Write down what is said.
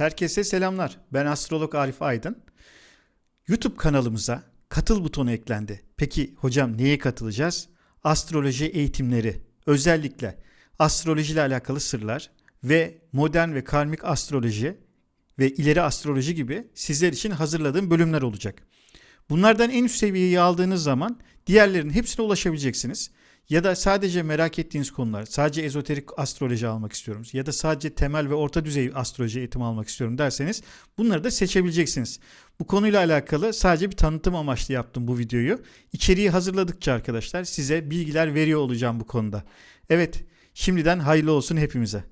Herkese selamlar. Ben astrolog Arif Aydın. YouTube kanalımıza katıl butonu eklendi. Peki hocam neye katılacağız? Astroloji eğitimleri, özellikle astroloji ile alakalı sırlar ve modern ve karmik astroloji ve ileri astroloji gibi sizler için hazırladığım bölümler olacak. Bunlardan en üst seviyeyi aldığınız zaman diğerlerinin hepsine ulaşabileceksiniz. Ya da sadece merak ettiğiniz konular, sadece ezoterik astroloji almak istiyorum ya da sadece temel ve orta düzey astroloji eğitimi almak istiyorum derseniz bunları da seçebileceksiniz. Bu konuyla alakalı sadece bir tanıtım amaçlı yaptım bu videoyu. İçeriği hazırladıkça arkadaşlar size bilgiler veriyor olacağım bu konuda. Evet, şimdiden hayırlı olsun hepimize.